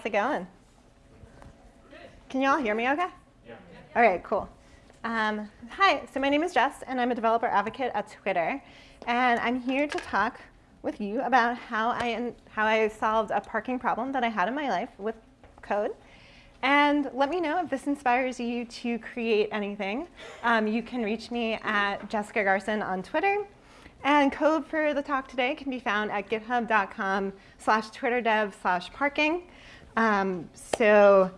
it going? Can you all hear me okay? Yeah. All right, cool. Um, hi, so my name is Jess, and I'm a developer advocate at Twitter. And I'm here to talk with you about how I, how I solved a parking problem that I had in my life with code. And let me know if this inspires you to create anything. Um, you can reach me at Jessica Garson on Twitter. And code for the talk today can be found at github.com slash twitterdev slash parking. Um, so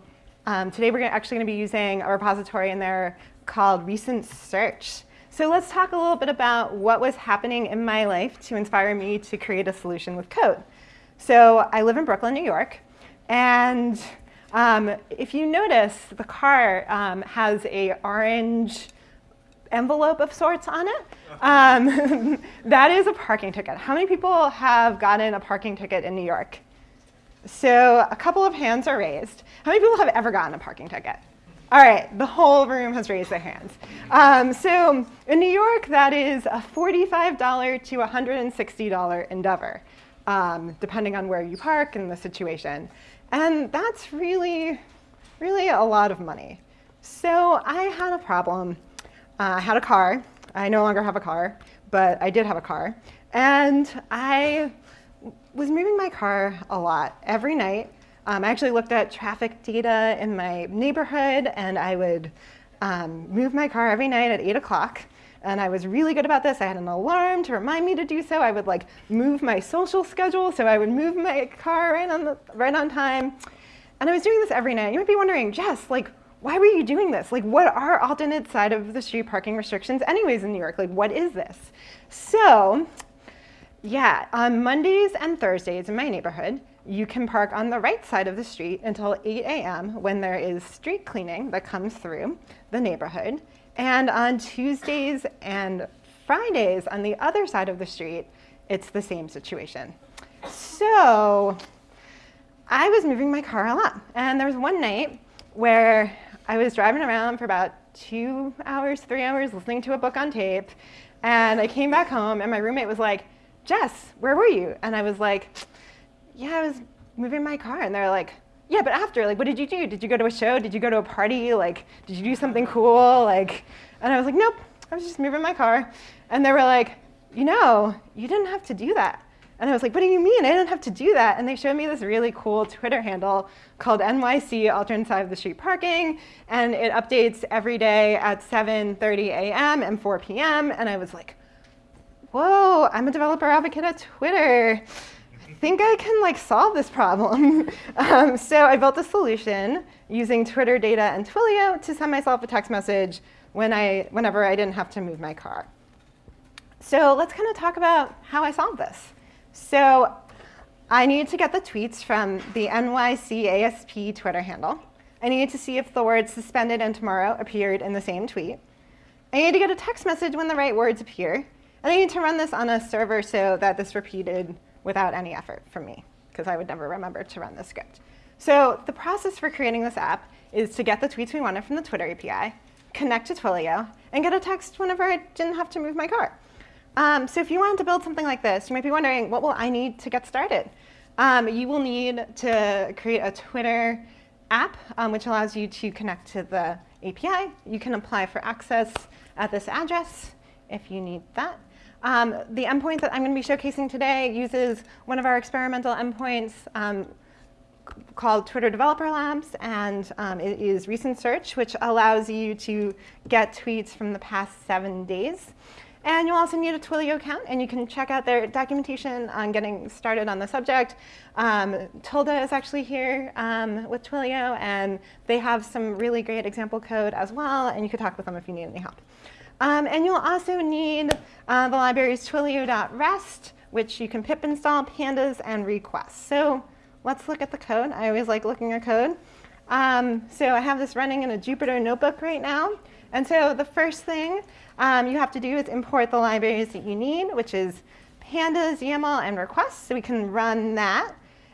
um, today we're actually going to be using a repository in there called Recent Search. So let's talk a little bit about what was happening in my life to inspire me to create a solution with code. So I live in Brooklyn, New York, and um, if you notice, the car um, has a orange envelope of sorts on it. Um, that is a parking ticket. How many people have gotten a parking ticket in New York? So a couple of hands are raised. How many people have ever gotten a parking ticket? All right, the whole room has raised their hands. Um, so in New York, that is a $45 to $160 endeavor, um, depending on where you park and the situation. And that's really, really a lot of money. So I had a problem. Uh, I had a car. I no longer have a car, but I did have a car. And I was moving my car a lot every night. Um, I actually looked at traffic data in my neighborhood, and I would um, move my car every night at 8 o'clock. And I was really good about this. I had an alarm to remind me to do so. I would like move my social schedule, so I would move my car right on, the, right on time. And I was doing this every night. You might be wondering, Jess, like, why were you doing this? Like, what are alternate side of the street parking restrictions anyways in New York? Like, what is this? So yeah, on Mondays and Thursdays in my neighborhood, you can park on the right side of the street until 8 a.m. when there is street cleaning that comes through the neighborhood. And on Tuesdays and Fridays on the other side of the street, it's the same situation. So I was moving my car a lot. And there was one night where I was driving around for about two hours, three hours, listening to a book on tape. And I came back home and my roommate was like, Jess, where were you? And I was like, yeah, I was moving my car. And they're like, yeah, but after, like, what did you do? Did you go to a show? Did you go to a party? Like, did you do something cool? Like, and I was like, nope, I was just moving my car. And they were like, you know, you didn't have to do that. And I was like, what do you mean? I didn't have to do that. And they showed me this really cool Twitter handle called NYC of the Street Parking. And it updates every day at 7.30 a.m. and 4 p.m. And I was like, whoa, I'm a developer advocate at Twitter. I think I can like solve this problem. um, so I built a solution using Twitter data and Twilio to send myself a text message when I, whenever I didn't have to move my car. So let's kind of talk about how I solved this. So I needed to get the tweets from the NYC ASP Twitter handle. I needed to see if the words suspended and tomorrow appeared in the same tweet. I needed to get a text message when the right words appear. And I need to run this on a server so that this repeated without any effort from me, because I would never remember to run this script. So the process for creating this app is to get the tweets we wanted from the Twitter API, connect to Twilio, and get a text whenever I didn't have to move my car. Um, so if you wanted to build something like this, you might be wondering, what will I need to get started? Um, you will need to create a Twitter app, um, which allows you to connect to the API. You can apply for access at this address if you need that. Um, the endpoint that I'm going to be showcasing today uses one of our experimental endpoints um, called Twitter Developer Labs, and um, it is recent search, which allows you to get tweets from the past seven days. And you'll also need a Twilio account, and you can check out their documentation on getting started on the subject. Um, Tilda is actually here um, with Twilio, and they have some really great example code as well, and you could talk with them if you need any help. Um, and you'll also need uh, the libraries twilio.rest, which you can pip install, pandas, and requests. So let's look at the code. I always like looking at code. Um, so I have this running in a Jupyter notebook right now. And so the first thing um, you have to do is import the libraries that you need, which is pandas, YAML, and requests. So we can run that.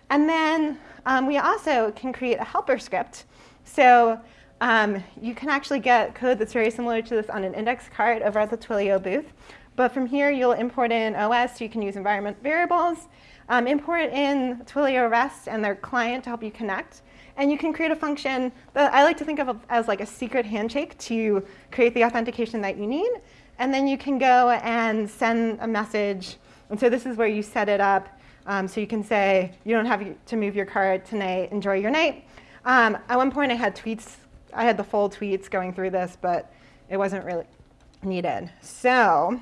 And then um, we also can create a helper script. So um, you can actually get code that's very similar to this on an index card over at the Twilio booth. But from here, you'll import in OS, so you can use environment variables, um, import in Twilio REST and their client to help you connect. And you can create a function that I like to think of as like a secret handshake to create the authentication that you need. And then you can go and send a message. And so this is where you set it up. Um, so you can say, you don't have to move your card tonight, enjoy your night. Um, at one point I had tweets, I had the full tweets going through this, but it wasn't really needed. So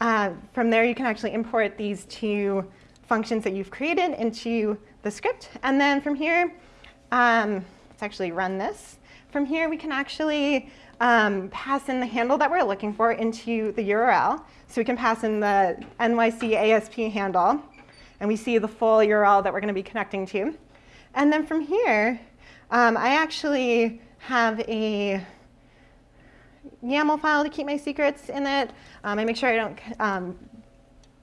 uh, from there, you can actually import these two functions that you've created into the script. And then from here, um, let's actually run this. From here, we can actually um, pass in the handle that we're looking for into the URL. So we can pass in the NYC ASP handle, and we see the full URL that we're going to be connecting to. And then from here, um, I actually have a YAML file to keep my secrets in it. Um, I make sure I don't um,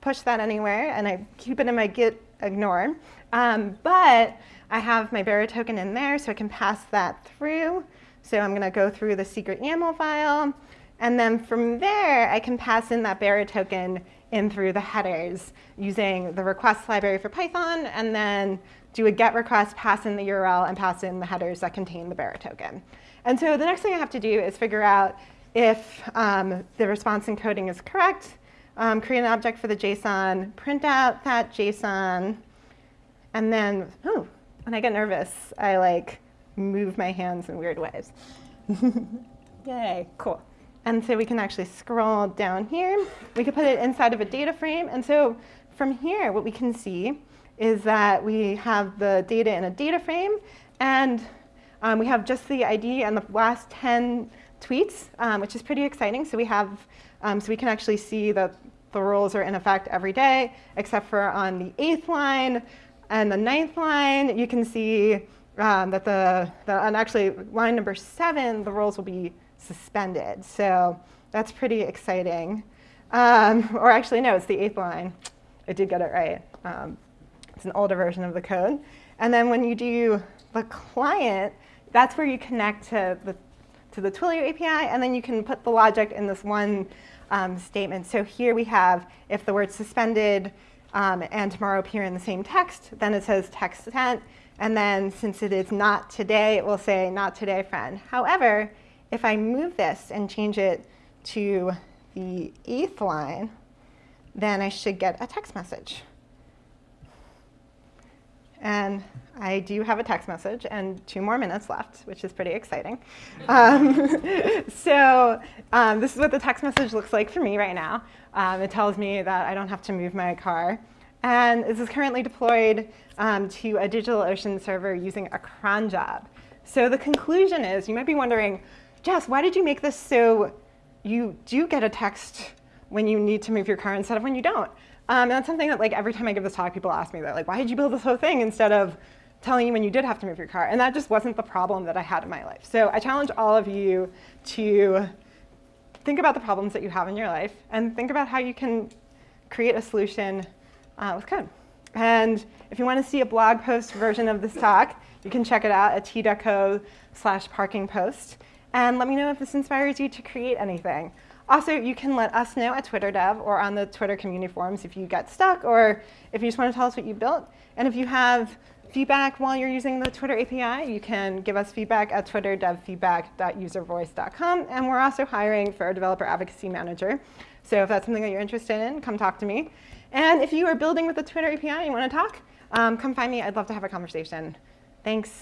push that anywhere, and I keep it in my git ignore. Um, but I have my Bearer token in there, so I can pass that through. So I'm going to go through the secret YAML file. And then from there, I can pass in that Bearer token in through the headers using the request library for Python, and then do a GET request, pass in the URL, and pass in the headers that contain the Bearer token. And so the next thing I have to do is figure out if um, the response encoding is correct, um, create an object for the JSON, print out that JSON, and then, oh, when I get nervous, I like move my hands in weird ways. Yay, cool. And so we can actually scroll down here. We can put it inside of a data frame. And so from here, what we can see is that we have the data in a data frame, and um, we have just the ID and the last 10 tweets, um, which is pretty exciting. So we have, um, so we can actually see that the rules are in effect every day, except for on the eighth line and the ninth line, you can see um, that the, the, on actually line number seven, the rules will be suspended. So that's pretty exciting. Um, or actually, no, it's the eighth line. I did get it right. It's an older version of the code. And then when you do the client, that's where you connect to the to the Twilio API, and then you can put the logic in this one um, statement. So here we have if the word suspended um, and tomorrow appear in the same text, then it says text sent. And then since it is not today, it will say not today, friend. However, if I move this and change it to the eighth line, then I should get a text message. And I do have a text message and two more minutes left, which is pretty exciting. Um, so um, this is what the text message looks like for me right now. Um, it tells me that I don't have to move my car. And this is currently deployed um, to a DigitalOcean server using a cron job. So the conclusion is, you might be wondering, Jess, why did you make this so you do get a text when you need to move your car instead of when you don't? Um, and that's something that like every time I give this talk, people ask me, they're like, why did you build this whole thing instead of telling you when you did have to move your car? And that just wasn't the problem that I had in my life. So I challenge all of you to think about the problems that you have in your life and think about how you can create a solution uh, with code. And if you want to see a blog post version of this talk, you can check it out at t.co slash parking post. And let me know if this inspires you to create anything. Also, you can let us know at Twitter Dev or on the Twitter community forums if you get stuck or if you just want to tell us what you built. And if you have feedback while you're using the Twitter API, you can give us feedback at twitterdevfeedback.uservoice.com. And we're also hiring for a developer advocacy manager. So if that's something that you're interested in, come talk to me. And if you are building with the Twitter API and you want to talk, um, come find me. I'd love to have a conversation. Thanks.